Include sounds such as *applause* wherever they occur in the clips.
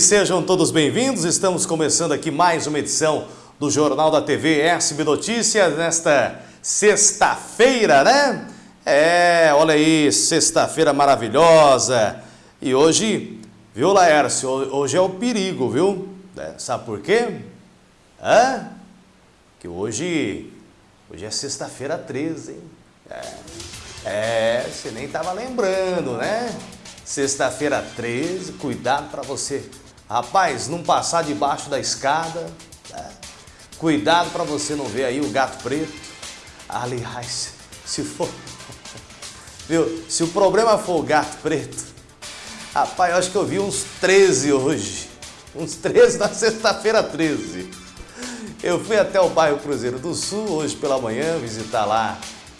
Sejam todos bem-vindos, estamos começando aqui mais uma edição do Jornal da TV SB Notícias nesta sexta-feira, né? É, olha aí, sexta-feira maravilhosa. E hoje, viu, Laércio, hoje é o perigo, viu? É, sabe por quê? Hã? Que hoje, hoje é sexta-feira 13, hein? É, é, você nem estava lembrando, né? Sexta-feira 13, cuidado para você Rapaz, não passar debaixo da escada. Né? Cuidado para você não ver aí o gato preto. Aliás, se for... *laughs* Viu? Se o problema for o gato preto, rapaz, eu acho que eu vi uns 13 hoje. Uns 13 na sexta-feira 13. Eu fui até o bairro Cruzeiro do Sul hoje pela manhã visitar lá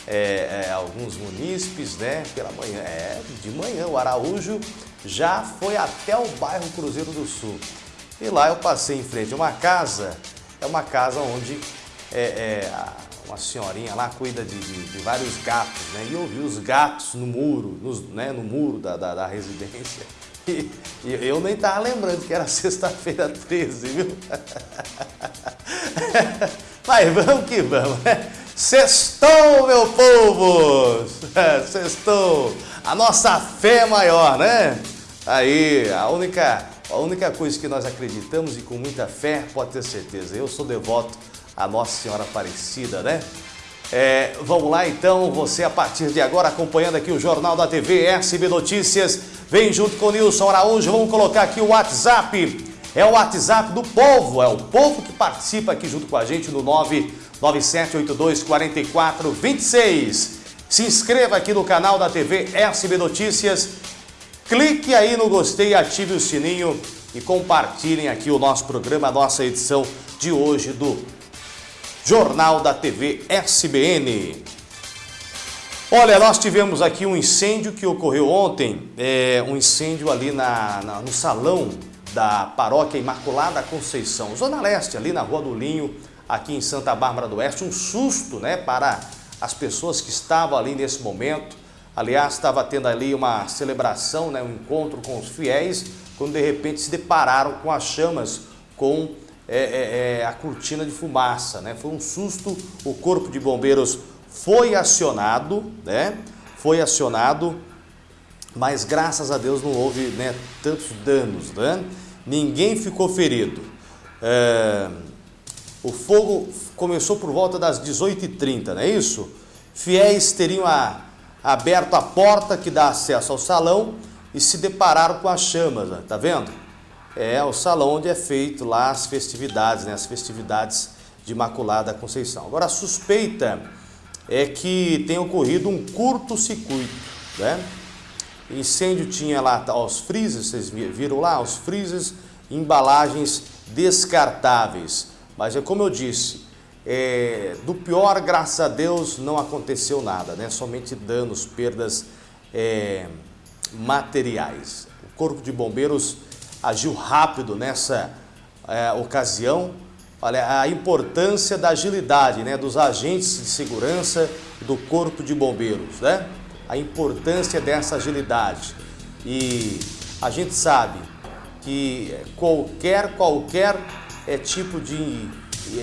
é, é, alguns munícipes, né? Pela manhã, é, de manhã, o Araújo já foi até o bairro Cruzeiro do Sul. E lá eu passei em frente a uma casa, é uma casa onde é, é, uma senhorinha lá cuida de, de, de, vários gatos, né? E eu vi os gatos no muro, nos, né, no muro da, da, da residência. E, e, eu nem estava lembrando que era *laughs* sexta-feira 13, viu? *laughs* Mas vamos que vamos, né? Sextou, meu povo! *laughs* Sextou! A nossa fé maior, né? Aí, a única, a única coisa que nós acreditamos e com muita fé, pode ter certeza, eu sou devoto à Nossa Senhora Aparecida, né? É, vamos lá então, você a partir de agora acompanhando aqui o Jornal da TV SB Notícias, vem junto com o Nilson Araújo, vamos colocar aqui o WhatsApp, é o WhatsApp do povo, é o povo que participa aqui junto com a gente no 99782 4426. Se inscreva aqui no canal da TV SB Notícias Clique aí no gostei, ative o sininho e compartilhem aqui o nosso programa, a nossa edição de hoje do Jornal da TV SBN. Olha, nós tivemos aqui um incêndio que ocorreu ontem, é, um incêndio ali na, na, no salão da Paróquia Imaculada Conceição, Zona Leste, ali na Rua do Linho, aqui em Santa Bárbara do Oeste. Um susto né, para as pessoas que estavam ali nesse momento. Aliás, estava tendo ali uma celebração, né, um encontro com os fiéis, quando de repente se depararam com as chamas, com é, é, é, a cortina de fumaça. Né? Foi um susto, o corpo de bombeiros foi acionado, né? foi acionado, mas graças a Deus não houve né, tantos danos, né? ninguém ficou ferido. É, o fogo começou por volta das 18h30, não é isso? Fiéis teriam a aberto a porta que dá acesso ao salão e se depararam com as chamas, né? tá vendo? É o salão onde é feito lá as festividades, né? as festividades de Imaculada Conceição. Agora a suspeita é que tem ocorrido um curto-circuito, né? Incêndio tinha lá os freezers, vocês viram lá, os freezers, embalagens descartáveis. Mas é como eu disse, é, do pior, graças a Deus, não aconteceu nada, né? somente danos, perdas é, materiais. O Corpo de Bombeiros agiu rápido nessa é, ocasião. Olha, a importância da agilidade né, dos agentes de segurança do Corpo de Bombeiros, né? a importância dessa agilidade. E a gente sabe que qualquer, qualquer é, tipo de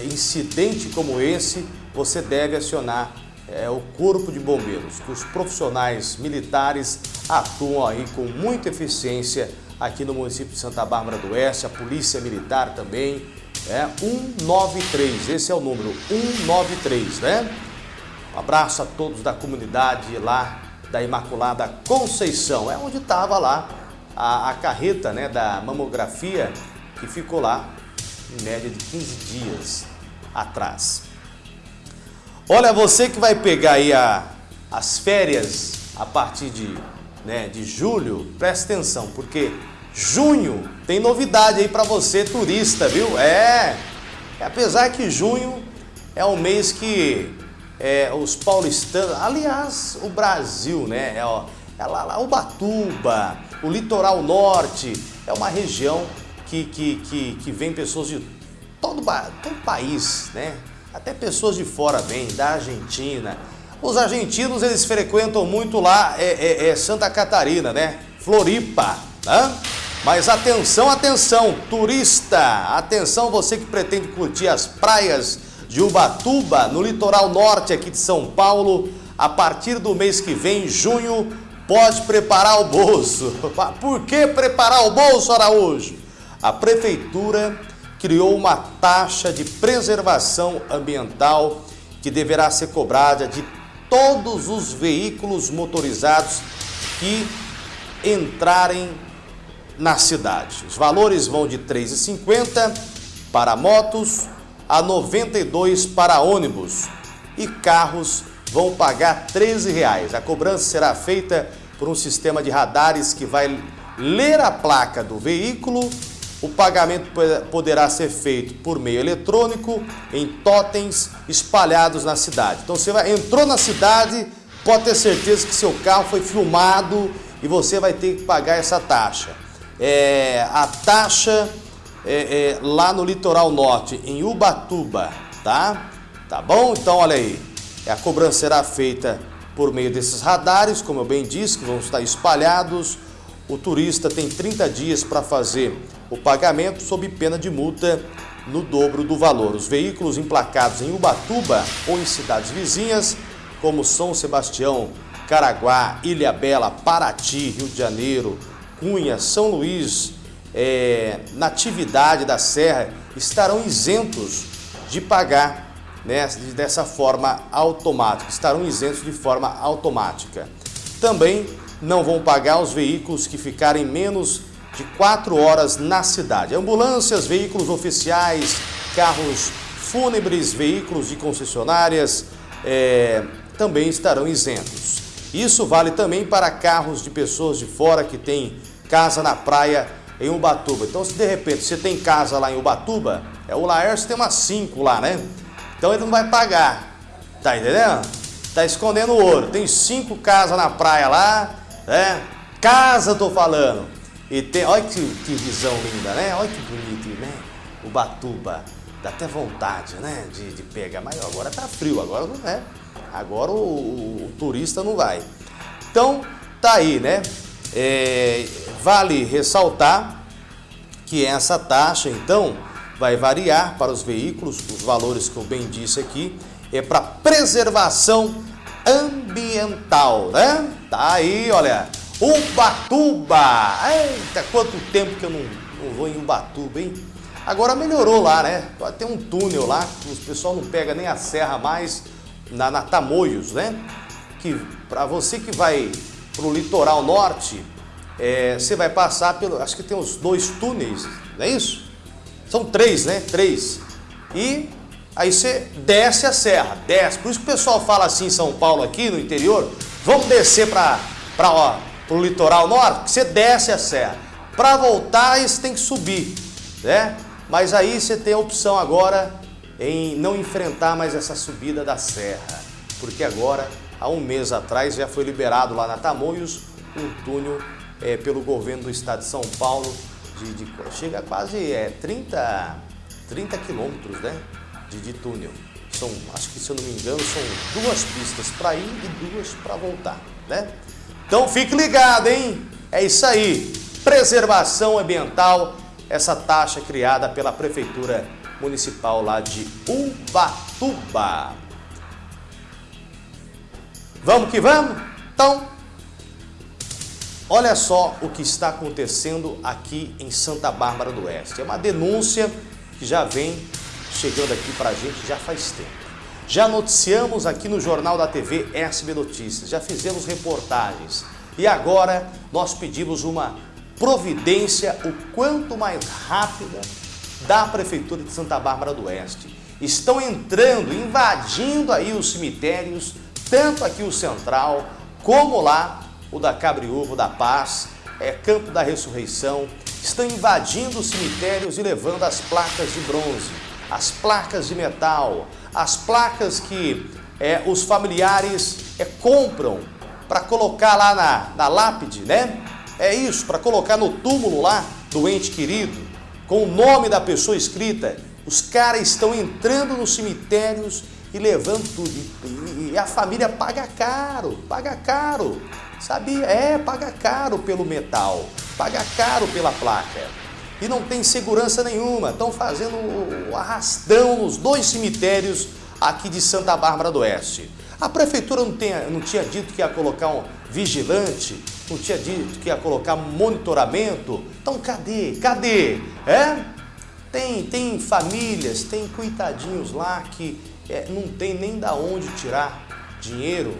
incidente como esse, você deve acionar é, o Corpo de Bombeiros, que os profissionais militares atuam aí com muita eficiência aqui no município de Santa Bárbara do Oeste, a Polícia Militar também, é 193, esse é o número 193, né? Um abraço a todos da comunidade lá da Imaculada Conceição, é onde estava lá a, a carreta né, da mamografia que ficou lá em média de 15 dias atrás. Olha, você que vai pegar aí a, as férias a partir de, né, de julho, presta atenção, porque junho tem novidade aí para você turista, viu? É, apesar que junho é um mês que é, os paulistanos, aliás, o Brasil, né? É, ó, é lá, lá, Ubatuba, o litoral norte, é uma região que, que, que, que vem pessoas de todo, todo país, né? Até pessoas de fora vêm, da Argentina. Os argentinos, eles frequentam muito lá é, é, é Santa Catarina, né? Floripa, né? Mas atenção, atenção, turista, atenção você que pretende curtir as praias de Ubatuba, no litoral norte aqui de São Paulo, a partir do mês que vem, junho, pode preparar o bolso. *laughs* Por que preparar o bolso, Araújo? A prefeitura criou uma taxa de preservação ambiental que deverá ser cobrada de todos os veículos motorizados que entrarem na cidade. Os valores vão de R$ 3,50 para motos a R$ 92 para ônibus e carros vão pagar R$ 13,00. A cobrança será feita por um sistema de radares que vai ler a placa do veículo. O pagamento poderá ser feito por meio eletrônico em totens espalhados na cidade. Então você vai, entrou na cidade, pode ter certeza que seu carro foi filmado e você vai ter que pagar essa taxa é, a taxa é, é, lá no litoral norte, em Ubatuba, tá? Tá bom? Então, olha aí, a cobrança será feita por meio desses radares, como eu bem disse, que vão estar espalhados. O turista tem 30 dias para fazer o pagamento sob pena de multa no dobro do valor. Os veículos emplacados em Ubatuba ou em cidades vizinhas, como São Sebastião, Caraguá, Ilha Bela, Paraty, Rio de Janeiro, Cunha, São Luís, é, Natividade da Serra, estarão isentos de pagar né, dessa forma automática, estarão isentos de forma automática. Também não vão pagar os veículos que ficarem menos de 4 horas na cidade. Ambulâncias, veículos oficiais, carros fúnebres, veículos de concessionárias é, também estarão isentos. Isso vale também para carros de pessoas de fora que têm casa na praia em Ubatuba. Então, se de repente você tem casa lá em Ubatuba, é o Laércio tem umas 5 lá, né? Então ele não vai pagar. Tá entendendo? Tá escondendo ouro. Tem cinco casas na praia lá, né? Casa, tô falando. E tem, olha que, que visão linda, né? Olha que bonito, né? Ubatuba. Dá até vontade, né? De, de pegar. Mas agora tá frio, agora não é. Agora o, o, o turista não vai. Então, tá aí, né? É, vale ressaltar que essa taxa, então, vai variar para os veículos, os valores que eu bem disse aqui, é para preservação ambiental, né? Tá aí, olha, Ubatuba! Eita, quanto tempo que eu não, não vou em Ubatuba, hein? Agora melhorou lá, né? Tem um túnel lá, que o pessoal não pega nem a serra mais, na, na Tamoios, né? Que para você que vai para o litoral norte, é, você vai passar pelo, acho que tem uns dois túneis, não é isso? São três, né? Três. E aí você desce a serra, desce. Por isso que o pessoal fala assim em São Paulo, aqui no interior, vamos descer para o litoral norte, você desce a serra. Para voltar, você tem que subir, né? Mas aí você tem a opção agora em não enfrentar mais essa subida da serra, porque agora há um mês atrás já foi liberado lá na Tamoios um túnel é, pelo governo do estado de São Paulo, de, de chega a quase é, 30, 30 quilômetros né, de, de túnel. São, acho que se eu não me engano, são duas pistas para ir e duas para voltar, né? Então fique ligado, hein? É isso aí. Preservação ambiental, essa taxa criada pela Prefeitura Municipal lá de Ubatuba. Vamos que vamos? Então, olha só o que está acontecendo aqui em Santa Bárbara do Oeste. É uma denúncia que já vem chegando aqui para a gente já faz tempo. Já noticiamos aqui no Jornal da TV SB Notícias, já fizemos reportagens e agora nós pedimos uma providência o quanto mais rápida da Prefeitura de Santa Bárbara do Oeste. Estão entrando, invadindo aí os cemitérios tanto aqui o Central, como lá o da Cabriúva, da Paz, é, Campo da Ressurreição, estão invadindo os cemitérios e levando as placas de bronze, as placas de metal, as placas que é, os familiares é, compram para colocar lá na, na lápide, né? É isso, para colocar no túmulo lá do ente querido, com o nome da pessoa escrita. Os caras estão entrando nos cemitérios e levando tudo. E, e, a família paga caro, paga caro. Sabia? É, paga caro pelo metal. paga caro pela placa e não tem segurança nenhuma. Estão fazendo o arrastão nos dois cemitérios aqui de Santa Bárbara do Oeste. A prefeitura não, tem, não tinha dito que ia colocar um vigilante, não tinha dito que ia colocar monitoramento. Então cadê? Cadê? É? Tem, tem famílias, tem coitadinhos lá que é, não tem nem da onde tirar dinheiro,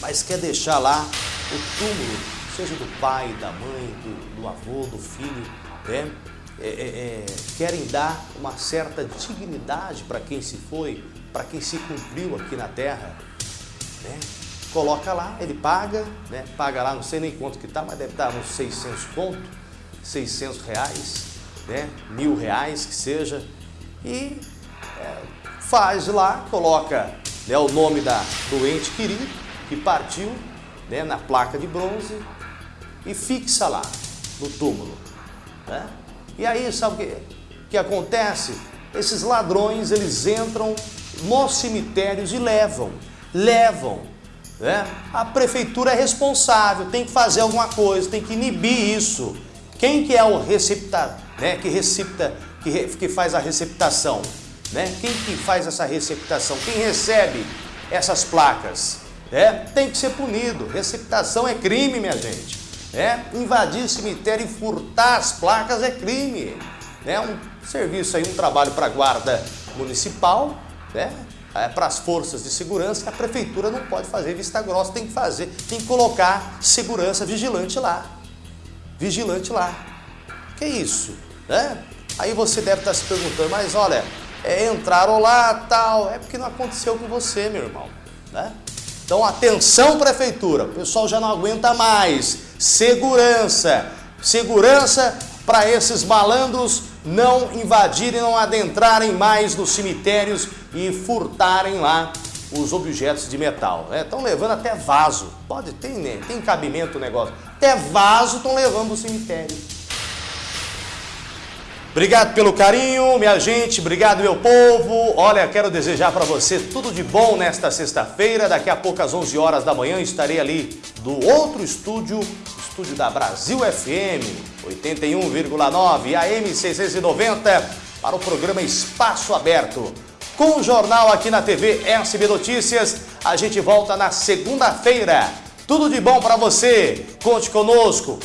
mas quer deixar lá o túmulo, seja do pai, da mãe, do, do avô, do filho, né? É, é, querem dar uma certa dignidade para quem se foi, para quem se cumpriu aqui na terra. Né? Coloca lá, ele paga, né? paga lá, não sei nem quanto que tá, mas deve estar uns 600 conto, 600 reais, né? mil reais que seja, e é, faz lá, coloca né, o nome da doente querido que partiu né, na placa de bronze e fixa lá no túmulo. Né? E aí, sabe o que, que acontece? Esses ladrões, eles entram nos cemitérios e levam, levam. Né? A prefeitura é responsável, tem que fazer alguma coisa, tem que inibir isso. Quem que é o recepta, né, que recepta, que, re, que faz a receptação? Né? Quem que faz essa receptação? Quem recebe essas placas? É, tem que ser punido. Receptação é crime, minha gente. É, invadir cemitério e furtar as placas é crime. É um serviço aí, um trabalho para a guarda municipal, né? É, para as forças de segurança, a prefeitura não pode fazer vista grossa, tem que fazer, tem que colocar segurança vigilante lá. Vigilante lá. Que isso? Né? Aí você deve estar se perguntando, mas olha, é, entraram lá, tal, é porque não aconteceu com você, meu irmão. Né? Então, atenção prefeitura, o pessoal já não aguenta mais. Segurança, segurança para esses malandros não invadirem, não adentrarem mais nos cemitérios e furtarem lá os objetos de metal. Estão né? levando até vaso, pode ter, né? tem cabimento o negócio, até vaso estão levando o cemitério. Obrigado pelo carinho, minha gente, obrigado meu povo. Olha, quero desejar para você tudo de bom nesta sexta-feira. Daqui a pouco às 11 horas da manhã estarei ali do outro estúdio, estúdio da Brasil FM 81,9 AM 690 para o programa Espaço Aberto. Com o jornal aqui na TV SB Notícias, a gente volta na segunda-feira. Tudo de bom para você. Conte conosco.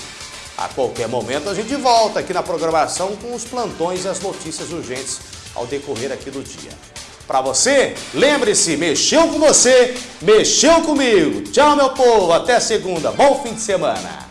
A qualquer momento a gente volta aqui na programação com os plantões e as notícias urgentes ao decorrer aqui do dia. Para você, lembre-se, mexeu com você, mexeu comigo. Tchau, meu povo, até segunda. Bom fim de semana.